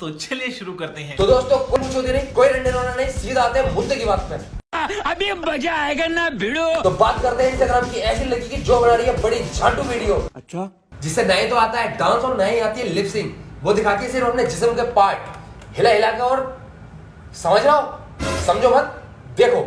तो चलिए शुरू करते हैं। तो दोस्तों कुछ पूछोगे नहीं कोई रंडे रोना नहीं सीधा आते हैं मुद्दे की बात पे। अभी मज़ा आएगा ना भिड़ो। तो बात करते हैं इंस्टाग्राम की ऐसी लड़की की जो बना रही है बड़ी झाटू वीडियो। अच्छा। जिससे नए तो आता है डांस और नए आती है लिपसिंग वो दिखाती है सिर्फ़ अपने जिसम के पार्ट हिला हिला के और समझ रहा हो? समझो मत। देखो।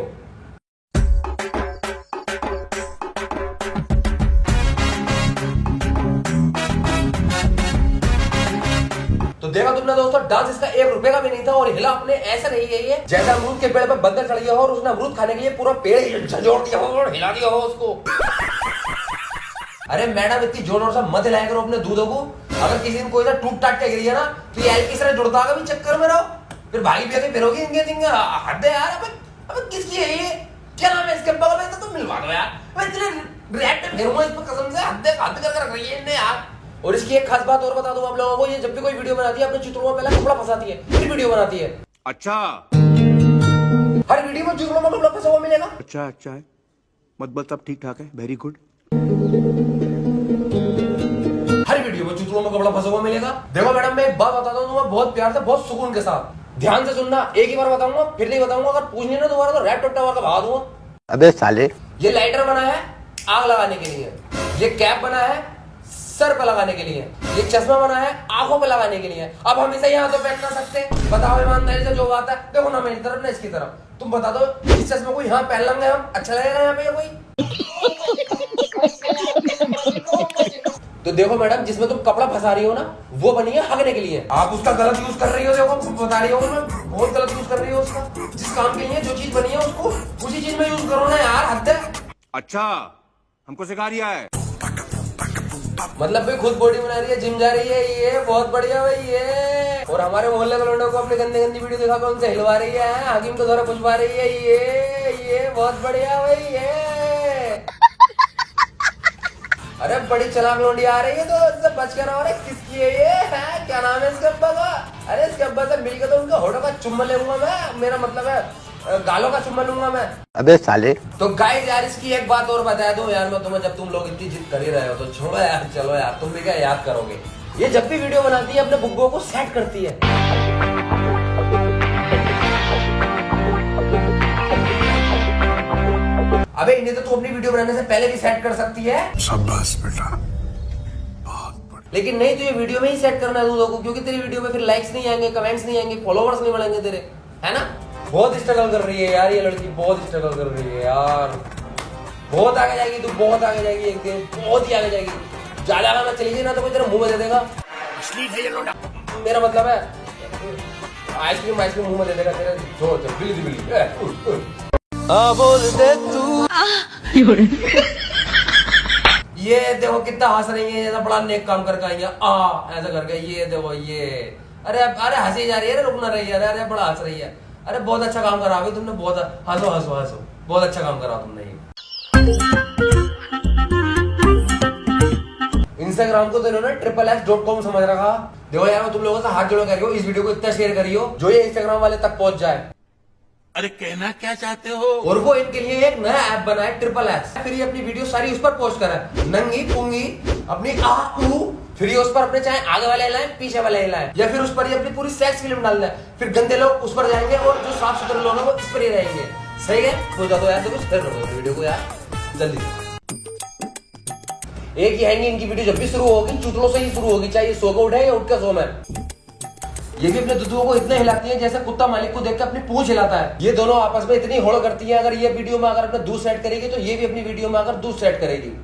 देखा तुमने दोस्तों, डांस इसका एक रुपए का भी नहीं था और हिला अपने ऐसा नहीं है ये। जैसे अमरूद के पेड़ पे बंदर चढ़ गया हो और उसने अमरूद खाने के लिए पूरा पेड़ झंझोड़ दिया हो और हिला दिया हो उसको। अरे मैडम, इतनी ज़ोर ज़ोर से मत हिलाया करो अपने दूधों को। अगर किसी दिन कोई सा टूट टाट के गिर गया ना तो ये एल से जुड़ता का भी चक्कर में रहो। फिर भाई भी आके फिरोगी इनके जिंगे हद है यार, अबे किसकी है ये? क्या नाम है इसके बगल में? तो मिलवा दो यार। मैं इतने रैट फिरूँगा इस पर कसम से हद हद कर रख रही है यार। और इसकी एक खास बात और बता दूँ आप लोगों को ये जब भी कोई वीडियो बनाती है अपने चित्रों में पहले कपड़ा फंसाती है फिर वीडियो बनाती है। अच्छा। हर वीडियो में चित्रों में कपड़ा फंसा हुआ मिलेगा। अच्छा अच्छा है। मतलब सब ठीक ठाक है वेरी गुड हर वीडियो में चुतरों में कपड़ा फंसा हुआ मिलेगा। देखो मैडम मैं एक बात बताता हूँ तुम्हें बहुत प्यार से बहुत सुकून के साथ। ध्यान से सुनना एक ही बार बताऊँगा फिर नहीं बताऊँगा अगर पूछने ना दोबारा तो रैप टोटा का भगा दूँगा। अबे साले। ये लाइटर बना है आग लगाने के लिए। ये कैप बना है सर पे लगाने के लिए। ये चश्मा बना है आँखों पे लगाने के लिए। अब हम इसे यहाँ तो पैक कर सकते हैं। बताओ ईमानदारी से जो बात है। देखो ना मेरी तरफ़ ना इसकी तरफ़। तुम बता दो इस चश्मे को यहाँ पहन लेंगे हम? अच्छा लगेगा यहाँ पे कोई? तो देखो मैडम जिसमें तुम कपड़ा फंसा रही हो ना वो बनी है हगने के लिए। आप उसका गलत यूज़ कर रही हो देखो बता रही हो मैं बहुत गलत यूज़ कर रही हो उसका। जिस काम के लिए जो चीज़ बनी है उसको उसी चीज़ में यूज़ करो ना यार हद है। अच्छा हमको सिखा रिया है। मतलब भाई खुद बॉडी बना रही है जिम जा रही है, ये बहुत बढ़िया भाई, ये। और हमारे मोहल्ले के लोगों को अपनी गंदी गंदी वीडियो दिखा उनसे हिलवा रही है हाकिम को द्वारा पुछवा रही है, ये ये बहुत बढ़िया भाई, ये। अरे बड़ी चलाक लोंडी आ रही है तो इससे बच कर रहो किसकी है ये, है? क्या नाम है इसके अब्बा का? अरे इसके अब्बा से मिलकर तो उनका होठों का चुम्मा लूँगा मैं, मेरा मतलब है गालों का चुम्मा लूँगा मैं। अबे साले। तो गाइस यार इसकी एक बात और बता दूँ यार मैं तुम्हें जब तुम लोग इतनी जिद कर ही रहे हो तो छोड़ो यार चलो यार तुम भी क्या याद करोगे? ये जब भी वीडियो बनाती है अपने बुग्गो को सेट करती है। अबे इन्हें तो तू अपनी वीडियो बनाने से पहले भी सेट कर सकती है। शाबाश बेटा। लेकिन नहीं तो ये वीडियो में ही सेट करना है दूधों को क्योंकि तेरी वीडियो में फिर लाइक्स नहीं आएँगे कमेंट्स नहीं आएँगे फॉलोवर्स नहीं बढ़ेंगे तेरे। है ना? बहुत स्ट्रगल कर रही है यार ये लड़की बहुत स्ट्रगल कर रही है यार। बहुत आगे जाएगी तू बहुत आगे जाएगी एक दिन बहुत ही आगे जाएगी। ज़्यादा आगे चली जाए ना तो कोई तेरा मुँह में दे देगा। मेरा मतलब है आइसक्रीम आइसक्रीम मुँह में दे देगा तेरे। जो बिल्ली दी बिल्ली। ए, उठ, उठ। ये देखो कितना हंस रही है जैसा बड़ा नेक काम करके आई है। आ ऐसा करके ये देखो ये। अरे अरे हँसी जा रही है रुकना रही है अरे अरे बड़ा हंस रही है। अरे बहुत अच्छा काम करा अभी तुमने बहुत हंसो हंसो हंसो। बहुत अच्छा काम करा तुमने ये। इंस्टाग्राम को तो इन्होंने ट्रिपल एस डॉट कॉम समझ रखा। देखो यार मैं तुम लोगों से हाथ जोड़ो करियो इस वीडियो को इतना शेयर करियो जो ये इंस्टाग्राम वाले तक पहुँच जाए। अरे कहना क्या चाहते हो? और वो इनके लिए एक नया ऐप बना है ट्रिपल एस फिर ये अपनी वीडियो सारी उस पर पोस्ट करा नंगी पुंगी अपनी आ ऊ फिर ये उस पर अपने चाहे आगे वाले हिलाएँ, पीछे वाले हिलाएँ, या फिर उस पर ये अपनी पूरी सेक्स फ़िल्म डाल दें। फिर गंदे लोग उस पर जाएँगे और जो साफ़ सुथरे लोग हैं वो इस पर ही रहेंगे। सही है? हो जाता यार, देखो शेयर कर दो वीडियो को यार, जल्दी एक ही है नहीं इनकी वीडियो जब भी शुरू होगी चुटलों से ही शुरू होगी, चाहे सो को उठे या उठ के सो में। ये भी अपने दुधुओं को इतना हिलाती है जैसे कुत्ता मालिक को देख के अपनी पूंछ हिलाता है। ये दोनों आपस में इतनी होड़ करती है, अगर ये वीडियो में अगर अपने दूध सेट करेगी तो ये भी अपनी वीडियो में अगर दूध सेट करेगी।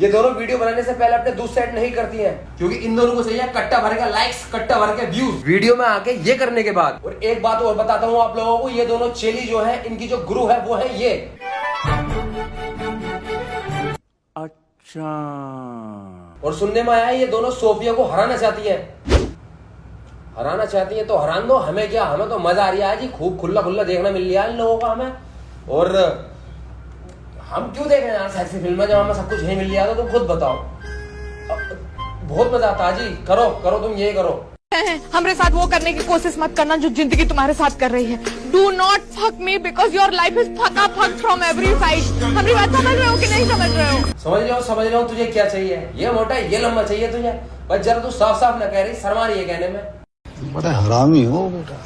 ये दोनों वीडियो बनाने से पहले अपने दूध सेट नहीं करती हैं। क्योंकि इन दोनों को चाहिए कट्टा भर के लाइक्स कट्टा भर के व्यूज़ वीडियो में आके ये करने के बाद। और एक बात और बताता हूँ आप लोगों को ये दोनों चेली जो है इनकी जो गुरु है वो है ये। अच्छा। और सुनने में आया ये दोनों सोफिया को हराना चाहती है। हराना चाहती है तो हरान दो हमें क्या हमें तो मज़ा आ रही है। जी खूब खुला खुला देखना मिल रहा है इन लोगों का हमें। और हम क्यों देख रहे हैं यार सेक्सी फ़िल्म जब हमें सब कुछ नहीं मिल रहा तो तुम खुद बताओ। बहुत मज़ा आता जी। करो करो तुम ये करो। हमरे साथ वो करने की कोशिश मत करना जो ज़िंदगी तुम्हारे साथ कर रही है। Do not fuck me because your life is fucked fuck from every side हमारी बात समझ रहे हो कि नहीं समझ रहे हो? समझ रहे हो समझ रहे हो तुझे क्या चाहिए? ये मोटा ये लंबा चाहिए तुझे। बस जरा तू साफ़ साफ़ ना कह रही शर्मा रही है कहने में। बड़ा हरामी हो बेटा।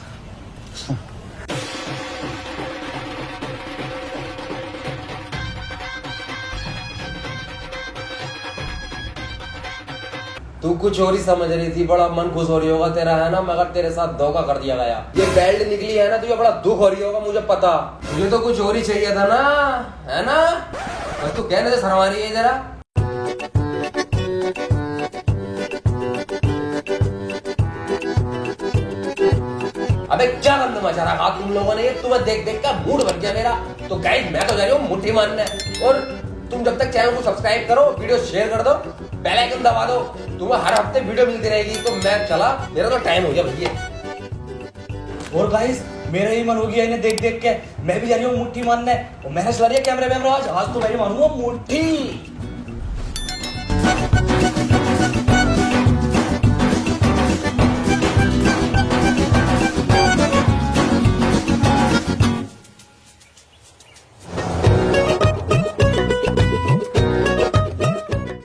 तू कुछ और ही समझ रही थी, बड़ा मन खुश हो रही होगा, तेरा है ना, मगर तेरे साथ धोखा कर दिया गया। ये बेल्ट निकली है ना, तुझे बड़ा दुख हो रही होगा, मुझे पता। तुझे तो कुछ और ही चाहिए था ना, है ना? बस तू कहने से शर्मा रही है जरा। अबे, क्या गंद मचा रखा तुम लोगों ने? तुम्हें देख देख का मूड बन गया मेरा। तो गाइस मैं तो जा रही हूँ मुट्ठी मारने। और तुम जब तक चैनल को सब्सक्राइब करो वीडियो शेयर कर दो बेल आइकन दबा दो। तुम्हें हर हफ़्ते वीडियो मिलती रहेगी तो मैं चला, मेरा तो टाइम हो गया भैया। और गाइस मेरा ही मन हो गया इन्हें देख देख के। मैं भी जा रही हूँ मुठ्ठी मारने। मैंने चला रही है कैमरे में आज आज तो मैं मानूँगा मुठ्ठी